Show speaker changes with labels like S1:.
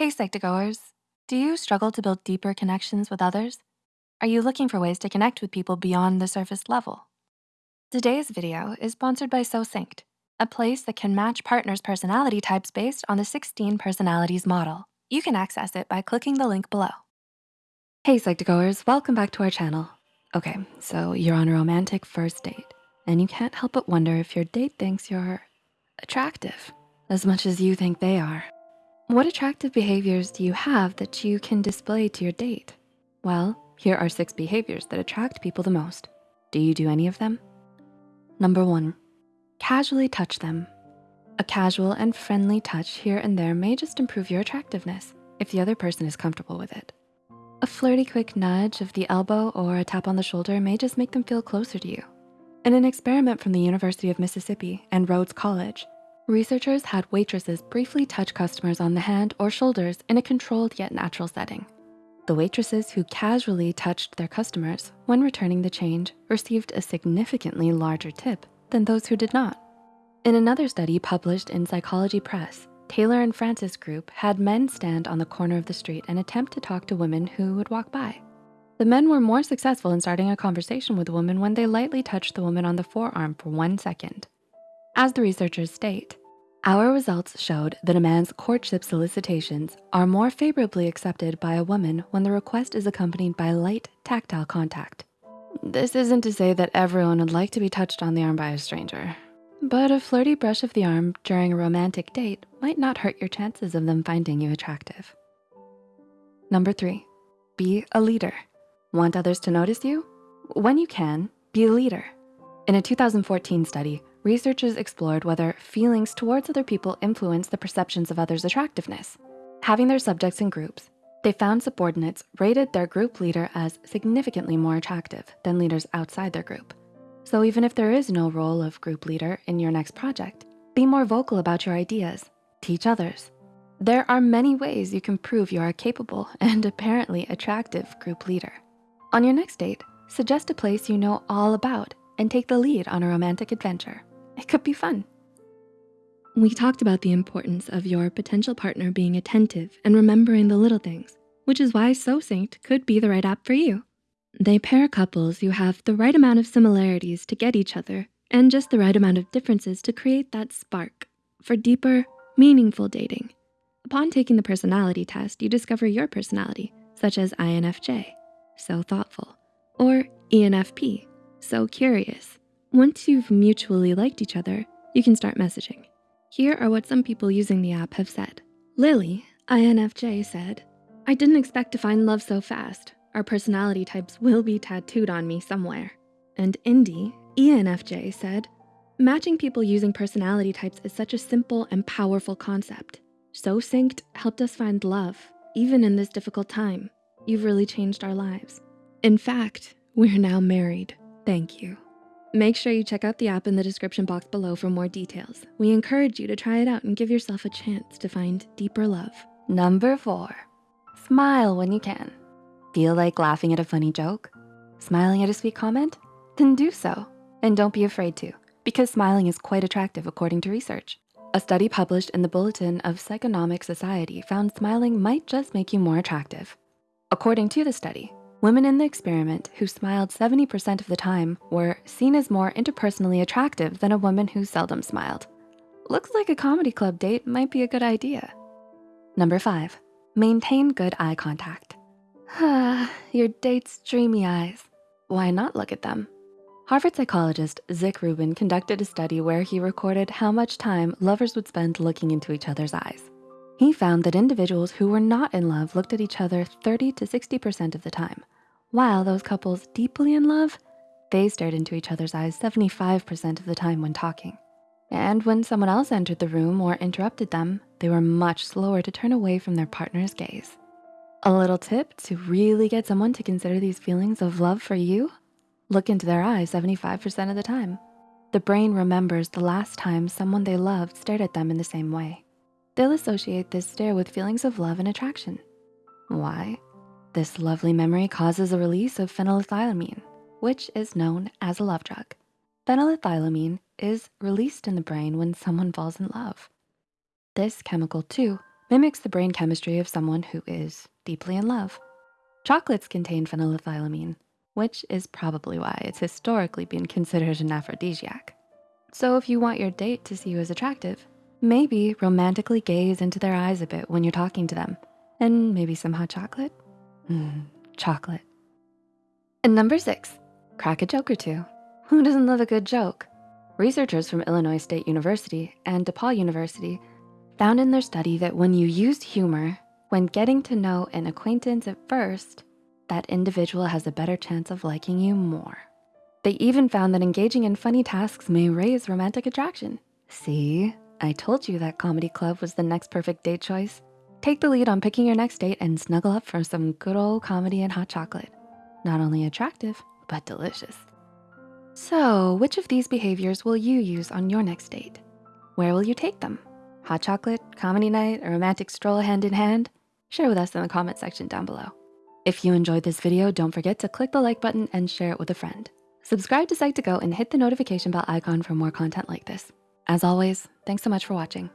S1: Hey Psych2Goers, do you struggle to build deeper connections with others? Are you looking for ways to connect with people beyond the surface level? Today's video is sponsored by SoSynced, a place that can match partners' personality types based on the 16 personalities model. You can access it by clicking the link below. Hey Psych2Goers, welcome back to our channel. Okay, so you're on a romantic first date and you can't help but wonder if your date thinks you're attractive as much as you think they are. What attractive behaviors do you have that you can display to your date? Well, here are six behaviors that attract people the most. Do you do any of them? Number one, casually touch them. A casual and friendly touch here and there may just improve your attractiveness if the other person is comfortable with it. A flirty quick nudge of the elbow or a tap on the shoulder may just make them feel closer to you. In an experiment from the University of Mississippi and Rhodes College, Researchers had waitresses briefly touch customers on the hand or shoulders in a controlled yet natural setting. The waitresses who casually touched their customers when returning the change received a significantly larger tip than those who did not. In another study published in Psychology Press, Taylor and Francis group had men stand on the corner of the street and attempt to talk to women who would walk by. The men were more successful in starting a conversation with a woman when they lightly touched the woman on the forearm for one second. As the researchers state, our results showed that a man's courtship solicitations are more favorably accepted by a woman when the request is accompanied by light tactile contact. This isn't to say that everyone would like to be touched on the arm by a stranger, but a flirty brush of the arm during a romantic date might not hurt your chances of them finding you attractive. Number three, be a leader. Want others to notice you? When you can, be a leader. In a 2014 study, researchers explored whether feelings towards other people influence the perceptions of others' attractiveness. Having their subjects in groups, they found subordinates rated their group leader as significantly more attractive than leaders outside their group. So even if there is no role of group leader in your next project, be more vocal about your ideas, teach others. There are many ways you can prove you are a capable and apparently attractive group leader. On your next date, suggest a place you know all about and take the lead on a romantic adventure. It could be fun. We talked about the importance of your potential partner being attentive and remembering the little things, which is why SoSynced could be the right app for you. They pair couples who have the right amount of similarities to get each other and just the right amount of differences to create that spark for deeper, meaningful dating. Upon taking the personality test, you discover your personality, such as INFJ, so thoughtful, or ENFP, so curious, once you've mutually liked each other, you can start messaging. Here are what some people using the app have said. Lily, INFJ said, I didn't expect to find love so fast. Our personality types will be tattooed on me somewhere. And Indy, ENFJ said, matching people using personality types is such a simple and powerful concept. SoSynced helped us find love, even in this difficult time. You've really changed our lives. In fact, we're now married. Thank you. Make sure you check out the app in the description box below for more details. We encourage you to try it out and give yourself a chance to find deeper love. Number four, smile when you can. Feel like laughing at a funny joke? Smiling at a sweet comment? Then do so. And don't be afraid to, because smiling is quite attractive according to research. A study published in the Bulletin of Psychonomic Society found smiling might just make you more attractive. According to the study, Women in the experiment who smiled 70% of the time were seen as more interpersonally attractive than a woman who seldom smiled. Looks like a comedy club date might be a good idea. Number five, maintain good eye contact. Ah, your date's dreamy eyes. Why not look at them? Harvard psychologist Zick Rubin conducted a study where he recorded how much time lovers would spend looking into each other's eyes. He found that individuals who were not in love looked at each other 30 to 60% of the time, while those couples deeply in love, they stared into each other's eyes 75% of the time when talking. And when someone else entered the room or interrupted them, they were much slower to turn away from their partner's gaze. A little tip to really get someone to consider these feelings of love for you, look into their eyes 75% of the time. The brain remembers the last time someone they loved stared at them in the same way. They'll associate this stare with feelings of love and attraction. Why? This lovely memory causes a release of phenylethylamine, which is known as a love drug. Phenylethylamine is released in the brain when someone falls in love. This chemical too mimics the brain chemistry of someone who is deeply in love. Chocolates contain phenylethylamine, which is probably why it's historically been considered an aphrodisiac. So if you want your date to see you as attractive, maybe romantically gaze into their eyes a bit when you're talking to them and maybe some hot chocolate. Mm, chocolate. And number six, crack a joke or two. Who doesn't love a good joke? Researchers from Illinois State University and DePaul University found in their study that when you use humor, when getting to know an acquaintance at first, that individual has a better chance of liking you more. They even found that engaging in funny tasks may raise romantic attraction. See, I told you that comedy club was the next perfect date choice. Take the lead on picking your next date and snuggle up for some good old comedy and hot chocolate. Not only attractive, but delicious. So which of these behaviors will you use on your next date? Where will you take them? Hot chocolate, comedy night, a romantic stroll hand in hand? Share with us in the comment section down below. If you enjoyed this video, don't forget to click the like button and share it with a friend. Subscribe to Psych2Go and hit the notification bell icon for more content like this. As always, thanks so much for watching.